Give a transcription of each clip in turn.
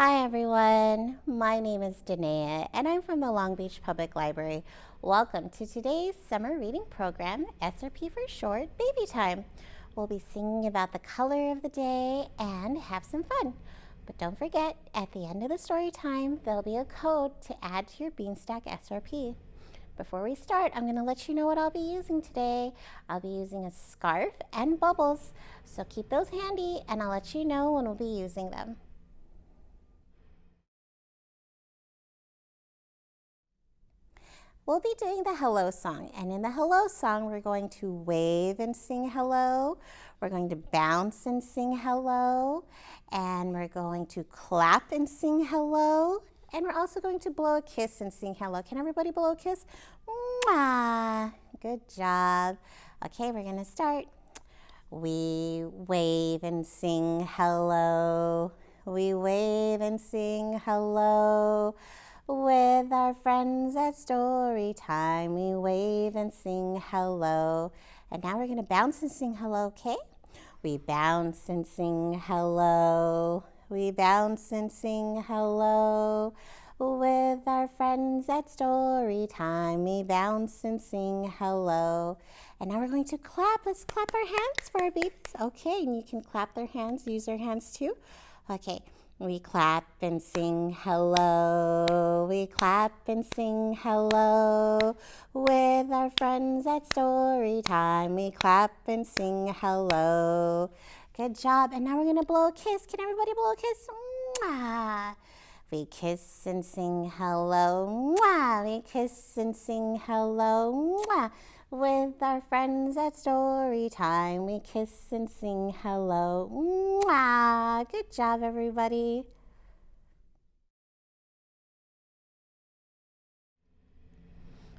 Hi everyone, my name is Danae and I'm from the Long Beach Public Library. Welcome to today's summer reading program, SRP for short, Baby Time. We'll be singing about the color of the day and have some fun. But don't forget, at the end of the story time, there'll be a code to add to your Beanstack SRP. Before we start, I'm going to let you know what I'll be using today. I'll be using a scarf and bubbles, so keep those handy and I'll let you know when we'll be using them. We'll be doing the hello song. And in the hello song, we're going to wave and sing hello. We're going to bounce and sing hello. And we're going to clap and sing hello. And we're also going to blow a kiss and sing hello. Can everybody blow a kiss? Mwah! Good job. Okay, we're going to start. We wave and sing hello. We wave and sing hello. With our friends at story time, we wave and sing hello. And now we're going to bounce and sing hello, okay? We bounce and sing hello. We bounce and sing hello. With our friends at story time, we bounce and sing hello. And now we're going to clap. Let's clap our hands for our babies. Okay, and you can clap their hands, use their hands too. Okay. We clap and sing hello. We clap and sing hello. With our friends at story time, we clap and sing hello. Good job. And now we're going to blow a kiss. Can everybody blow a kiss? Mwah. We kiss and sing hello. Mwah. We kiss and sing hello. Mwah. With our friends at story time, we kiss and sing hello. Mwah! Good job, everybody.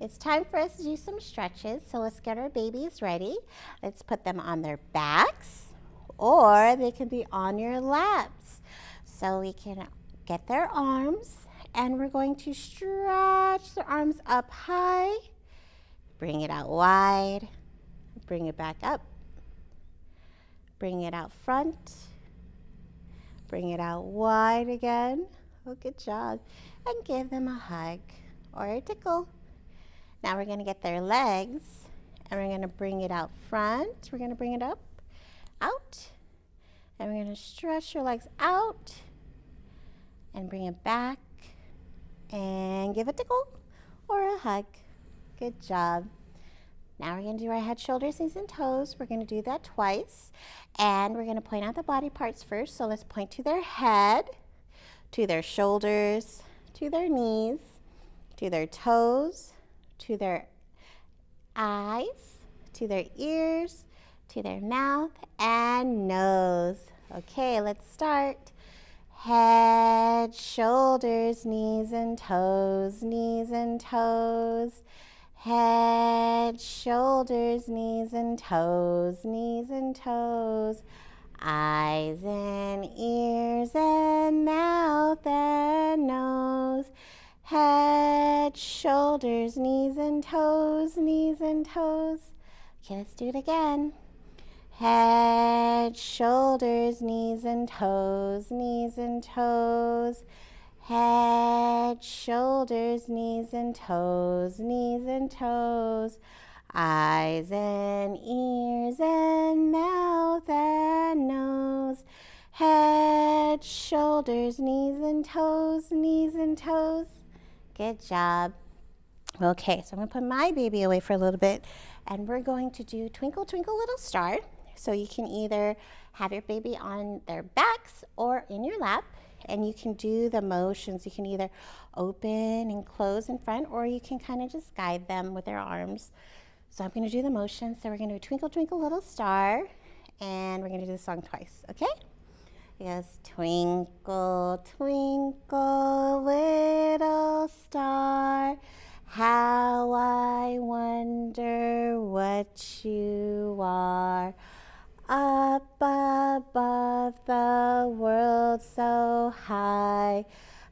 It's time for us to do some stretches, so let's get our babies ready. Let's put them on their backs, or they can be on your laps. So we can get their arms, and we're going to stretch their arms up high Bring it out wide. Bring it back up. Bring it out front. Bring it out wide again. Oh, good job. And give them a hug or a tickle. Now we're going to get their legs and we're going to bring it out front. We're going to bring it up, out. And we're going to stretch your legs out and bring it back and give a tickle or a hug. Good job. Now we're going to do our head, shoulders, knees, and toes. We're going to do that twice. And we're going to point out the body parts first. So let's point to their head, to their shoulders, to their knees, to their toes, to their eyes, to their ears, to their mouth, and nose. Okay, let's start. Head, shoulders, knees and toes, knees and toes. Head, shoulders, knees and toes, knees and toes. Eyes and ears and mouth and nose. Head, shoulders, knees and toes, knees and toes. Okay, let's do it again. Head, shoulders, knees and toes, knees and toes head, shoulders, knees and toes, knees and toes, eyes and ears and mouth and nose, head, shoulders, knees and toes, knees and toes. Good job. Okay, so I'm to put my baby away for a little bit and we're going to do Twinkle Twinkle Little Star. So you can either have your baby on their backs or in your lap and you can do the motions. You can either open and close in front or you can kind of just guide them with their arms. So I'm going to do the motion. So we're going to Twinkle Twinkle Little Star and we're going to do the song twice, okay? Yes, twinkle, twinkle, little star, how I wonder what you are. Up above the world so high,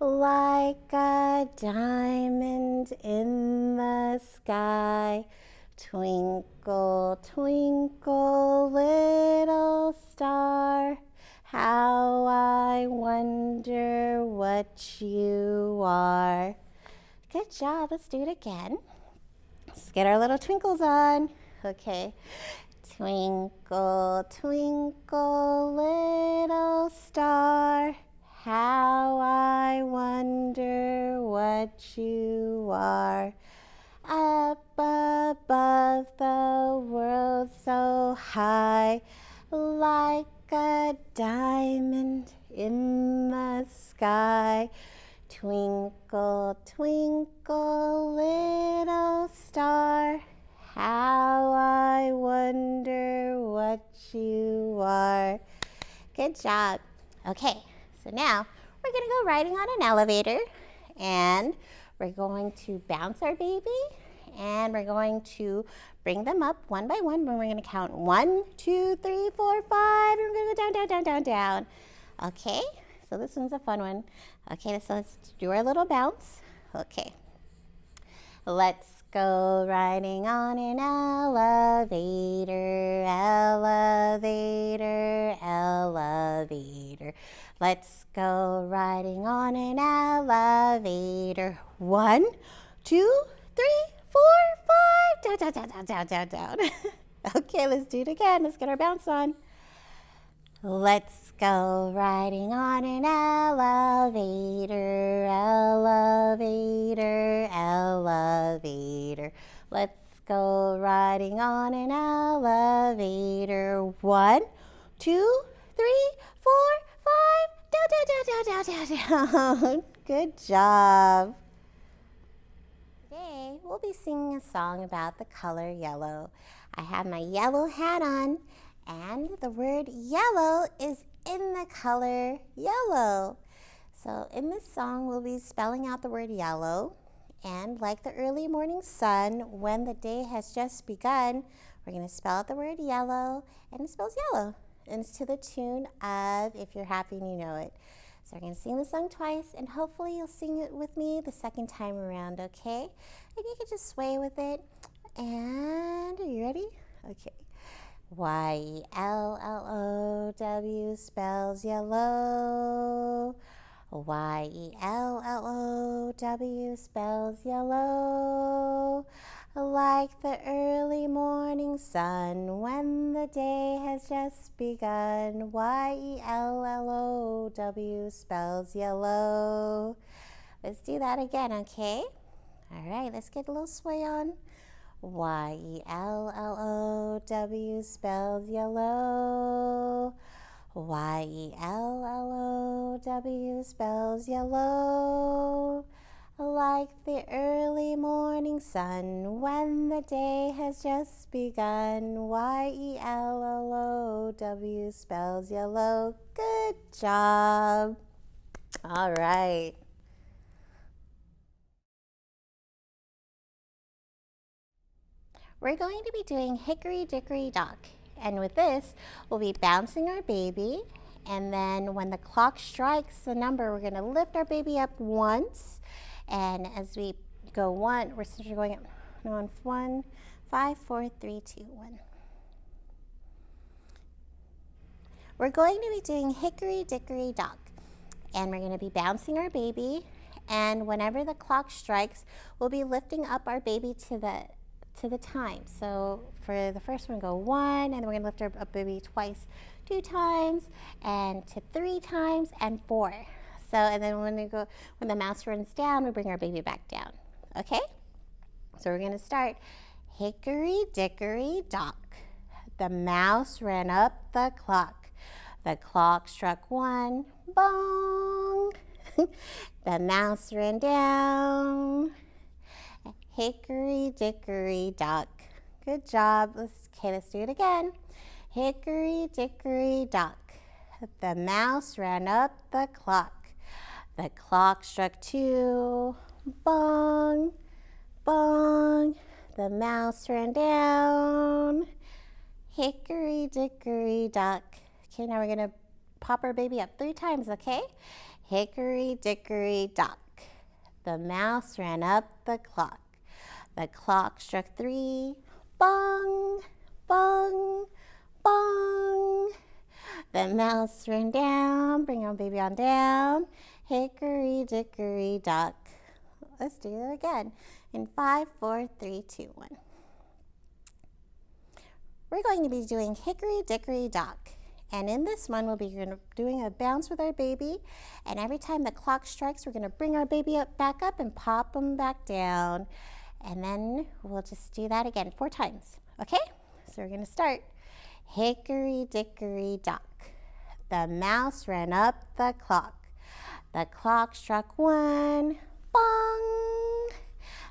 like a diamond in the sky. Twinkle, twinkle, little star, How I wonder what you are. Good job. Let's do it again. Let's get our little twinkles on. Okay. Twinkle, twinkle, little star. How I wonder what you are. Up above the world so high, like a diamond in the sky. Twinkle, twinkle, little star, how I wonder what you are. Good job. Okay, so now we're going to go riding on an elevator and we're going to bounce our baby and we're going to bring them up one by one. And we're going to count one, two, three, four, five. And we're going to go down, down, down, down, down. Okay, so this one's a fun one. Okay, so let's do our little bounce. Okay, let's go riding on an elevator, elevator, elevator. Let's go riding on an elevator. One, two, three, four, five. Down, down, down, down, down, down, okay, let's do it again. Let's get our bounce on. Let's go riding on an elevator, elevator, elevator. Let's go riding on an elevator. One, two, three, four, five. Down, down, down, down, down, down. Good job. Today we'll be singing a song about the color yellow. I have my yellow hat on and the word yellow is in the color yellow. So in this song we'll be spelling out the word yellow and like the early morning sun when the day has just begun we're going to spell out the word yellow and it spells yellow and it's to the tune of If You're Happy and You Know It. So we're going to sing the song twice, and hopefully you'll sing it with me the second time around, okay? And you can just sway with it. And are you ready? Okay. Y-E-L-L-O-W spells yellow. Y-E-L-L-O-W spells yellow like the early morning sun when the day has just begun. Y-E-L-L-O-W spells yellow. Let's do that again, okay? All right, let's get a little sway on. Y-E-L-L-O-W spells yellow. Y-E-L-L-O-W spells yellow like the early morning sun when the day has just begun. Y-E-L-L-O-W spells yellow. Good job. All right. We're going to be doing Hickory Dickory Dock. And with this, we'll be bouncing our baby. And then when the clock strikes the number, we're going to lift our baby up once and as we go one, we're going on one, five, four, three, two, one. We're going to be doing hickory dickory dock and we're going to be bouncing our baby and whenever the clock strikes we'll be lifting up our baby to the to the time so for the first one go one and then we're to lift our up baby twice two times and to three times and four so, and then when we go, when the mouse runs down, we bring our baby back down. Okay? So we're gonna start hickory dickory dock. The mouse ran up the clock. The clock struck one, bong. the mouse ran down. Hickory dickory dock. Good job. Let's, okay, let's do it again. Hickory dickory dock. The mouse ran up the clock. The clock struck two. Bong, bong. The mouse ran down. Hickory dickory dock. Okay, now we're going to pop our baby up three times, okay? Hickory dickory dock. The mouse ran up the clock. The clock struck three. Bong, bong, bong. The mouse ran down, bring our baby on down. Hickory dickory dock. Let's do it again. In five, four, three, two, one. We're going to be doing hickory dickory dock. And in this one, we'll be doing a bounce with our baby. And every time the clock strikes, we're going to bring our baby up, back up and pop them back down. And then we'll just do that again four times. Okay? So we're to start. Hickory dickory dock. The mouse ran up the clock. The clock struck one. Bong!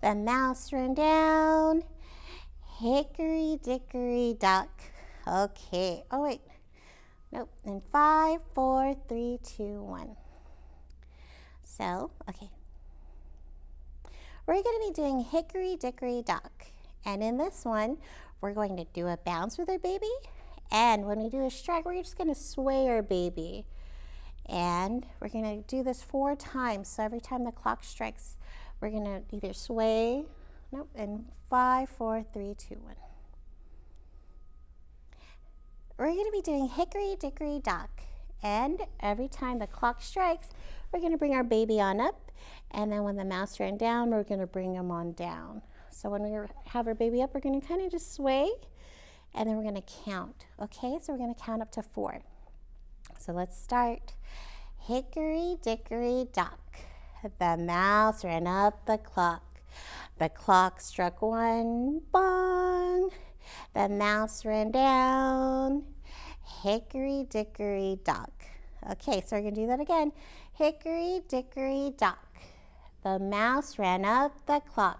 The mouse ran down. Hickory dickory dock. Okay. Oh, wait. Nope. In five, four, three, two, one. So, okay. We're going to be doing hickory dickory dock. And in this one, we're going to do a bounce with our baby. And when we do a strike, we're just going to sway our baby. And we're going to do this four times. So every time the clock strikes, we're going to either sway, nope, in five, four, three, two, one. We're going to be doing hickory dickory dock. And every time the clock strikes, we're going to bring our baby on up. And then when the mouse ran down, we're going to bring him on down. So when we have our baby up, we're going to kind of just sway. And then we're going to count. Okay, so we're going to count up to four. So let's start. Hickory dickory dock. The mouse ran up the clock. The clock struck one, bong. The mouse ran down. Hickory dickory dock. Okay, so we're going to do that again. Hickory dickory dock. The mouse ran up the clock.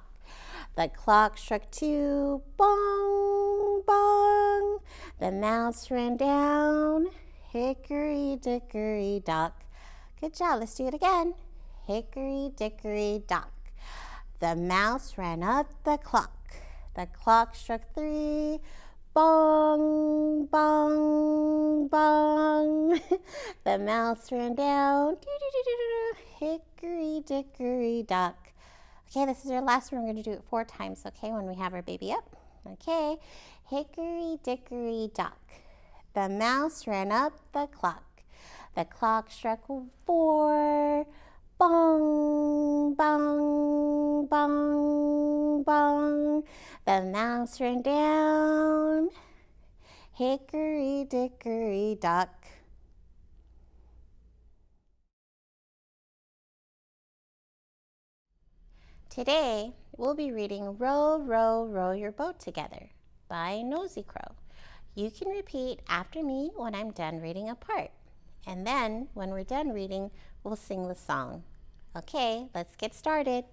The clock struck two. Bong, bong. The mouse ran down. Hickory dickory dock. Good job. Let's do it again. Hickory dickory dock. The mouse ran up the clock. The clock struck three. Bong, bong, bong. the mouse ran down. Hickory dickory dock. Okay, this is our last one. We're going to do it four times, okay, when we have our baby up. Okay, hickory dickory dock. The mouse ran up the clock. The clock struck four. Bong, bong, bong, bong. The mouse ran down. Hickory dickory dock. Today, we'll be reading Row, Row, Row Your Boat Together by Nosy Crow. You can repeat after me when I'm done reading a part. And then, when we're done reading, we'll sing the song. Okay, let's get started.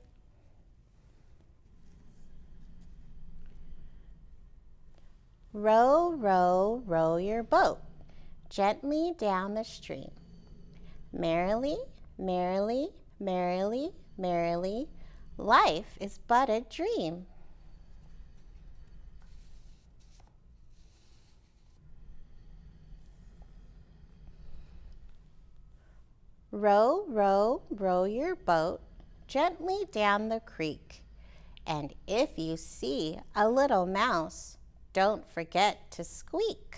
Row, row, row your boat gently down the stream. Merrily, merrily, merrily, merrily, life is but a dream. Row, row, row your boat gently down the creek. And if you see a little mouse, don't forget to squeak.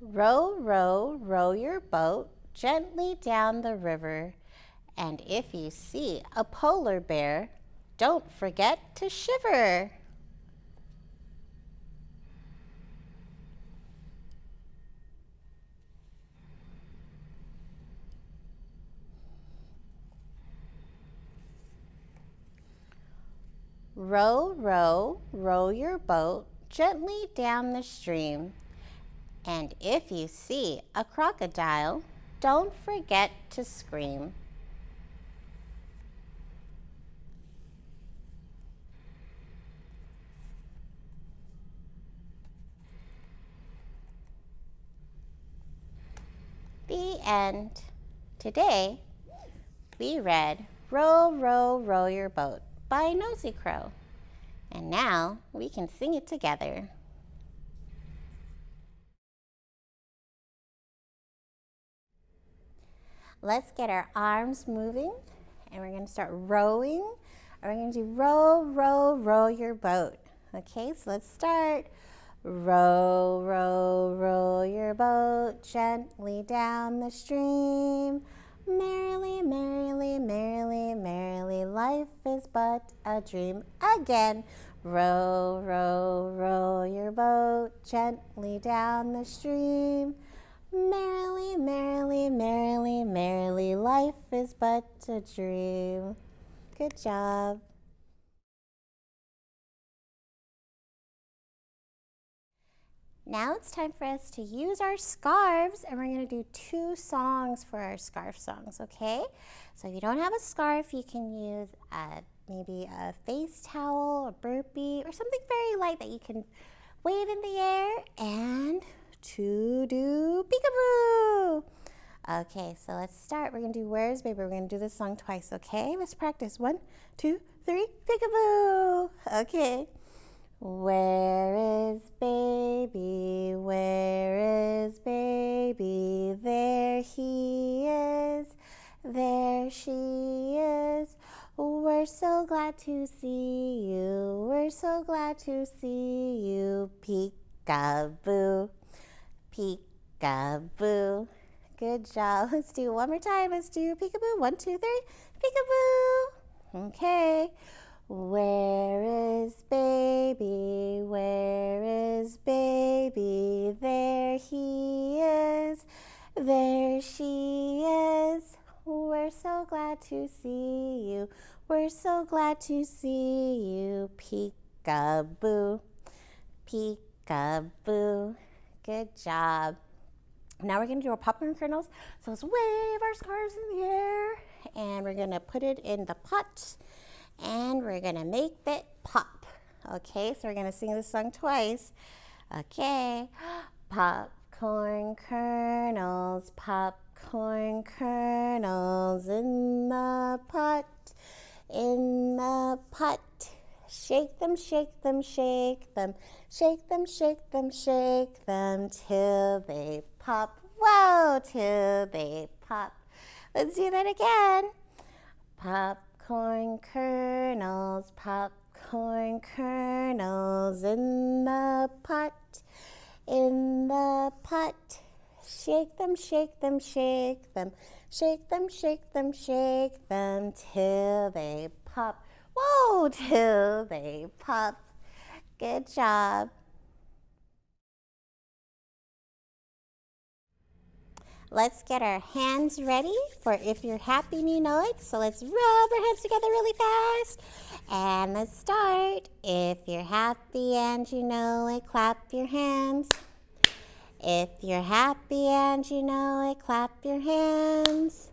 Row, row, row your boat gently down the river. And if you see a polar bear, don't forget to shiver. Row, row, row your boat gently down the stream. And if you see a crocodile, don't forget to scream. End. Today, we read Row, Row, Row Your Boat by Nosy Crow. And now we can sing it together. Let's get our arms moving and we're going to start rowing. And we're going to do row, row, row your boat. Okay, so let's start. Row, row, row your boat gently down the stream. Merrily, merrily, merrily, merrily, life is but a dream. Again, row, row, row your boat gently down the stream. Merrily, merrily, merrily, merrily, life is but a dream. Good job. Now it's time for us to use our scarves and we're to do two songs for our scarf songs, okay? So if you don't have a scarf, you can use a, maybe a face towel, a burpee, or something very light that you can wave in the air and to do peekaboo. Okay, so let's start. We're to do Where's Baby? We're to do this song twice, okay? Let's practice. One, two, three, peekaboo. Okay. Where is baby? Where is baby? There he is. There she is. We're so glad to see you. We're so glad to see you. Peekaboo. Peekaboo. Good job. Let's do one more time. Let's do peekaboo. One, two, three. Peekaboo. Okay. Where is baby? Where is baby? There he is. There she is. We're so glad to see you. We're so glad to see you. Peekaboo. Peekaboo. Good job. Now we're going to do our popcorn kernels. So let's wave our scarves in the air and we're going to put it in the pot and we're to make it pop. Okay, so we're to sing this song twice. Okay, popcorn kernels, popcorn kernels in the pot, in the pot. Shake them, shake them, shake them, shake them, shake them, shake them till they pop. Whoa, till they pop. Let's do that again. Popcorn kernels, popcorn kernels in the pot, in the pot. Shake them, shake them, shake them, shake them, shake them, shake them till they pop. Whoa, till they pop. Good job. Let's get our hands ready for if you're happy and you know it. So let's rub our hands together really fast. And let's start. If you're happy and you know it, clap your hands. If you're happy and you know it, clap your hands.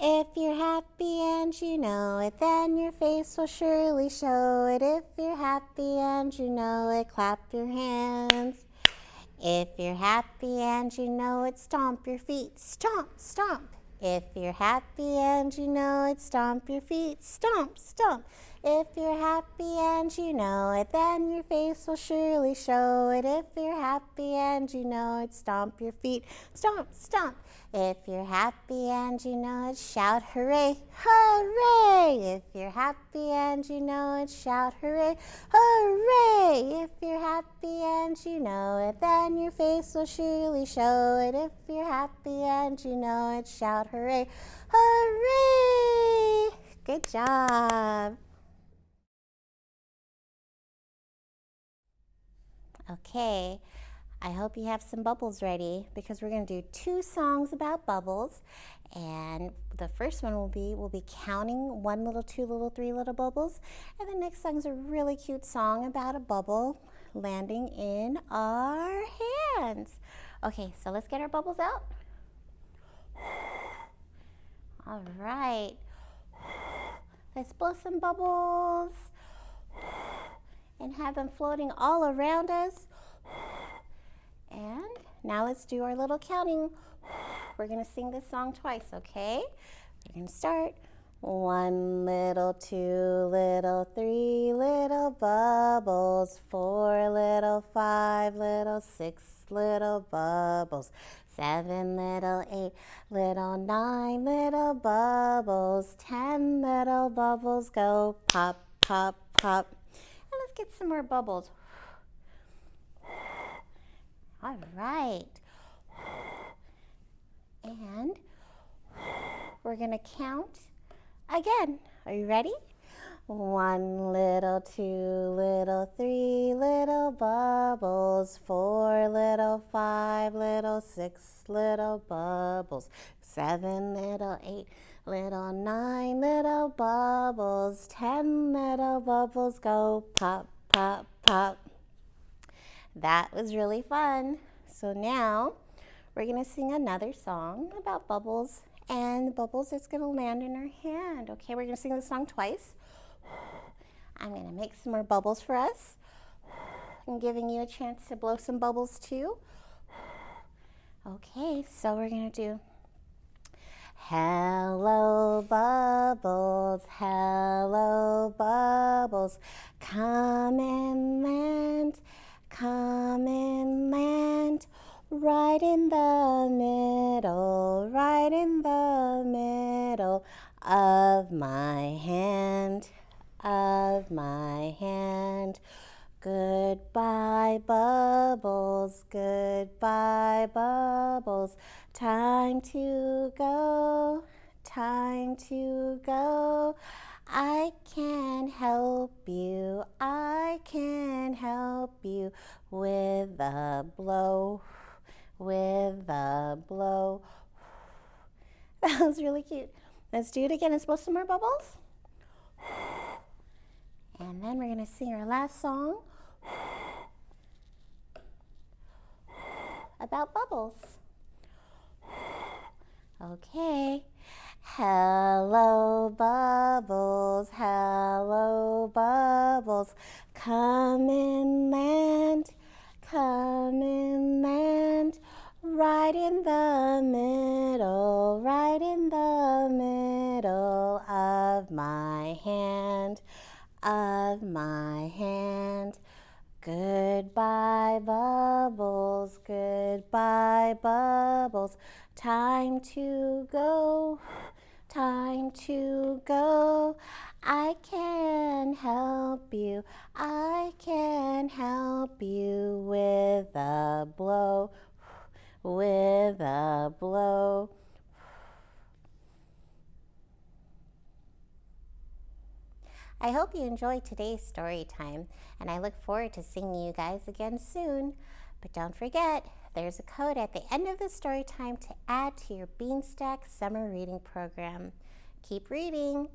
If you're happy and you know it, then your face will surely show it. If you're happy and you know it, clap your hands. If you're happy and you know it, stomp your feet. Stomp, stomp. If you're happy and you know it, stomp your feet. Stomp, stomp. If you're happy and you know it, then your face will surely show it. If you're happy and you know it, stomp your feet. Stomp, stomp. If you're happy and you know it, shout hooray, hooray! If you're happy and you know it, shout hooray, hooray! If you're happy and you know it, then your face will surely show it. If you're happy and you know it, shout hooray, hooray! Good job. Okay. I hope you have some bubbles ready because we're going to do two songs about bubbles. And the first one will be, we'll be counting one little, two little, three little bubbles. And the next song is a really cute song about a bubble landing in our hands. Okay, so let's get our bubbles out. All right. Let's blow some bubbles and have them floating all around us. And now let's do our little counting. We're to sing this song twice, okay? We're to start. One little, two little, three little bubbles, four little, five little, six little bubbles, seven little, eight little, nine little bubbles, ten little bubbles go pop, pop, pop. And let's get some more bubbles. All right. And we're going to count again. Are you ready? One little, two little, three little bubbles, four little, five little, six little bubbles, seven little, eight little, nine little bubbles, ten little bubbles go pop, pop, pop. That was really fun. So now we're going to sing another song about bubbles and the bubbles is going to land in our hand. Okay, we're going to sing the song twice. I'm going to make some more bubbles for us. I'm giving you a chance to blow some bubbles too. Okay, so we're going to do Hello bubbles, hello bubbles, come and land, right in the middle, right in the middle of my hand, of my hand. Goodbye, bubbles, goodbye, bubbles. Time to go, time to go. I can help you, I can help you with a blow with a blow. That was really cute. Let's do it again. Let's blow some more bubbles. And then we're going to sing our last song about bubbles. Okay. Hello, bubbles, hello, bubbles, come and land, come and land right in the middle, right in the middle of my hand, of my hand. Goodbye, bubbles, goodbye, bubbles. Time to go, time to go. I can help you, I can help you with a blow, with a blow. I hope you enjoyed today's story time, and I look forward to seeing you guys again soon. But don't forget, there's a code at the end of the story time to add to your Beanstack summer reading program. Keep reading!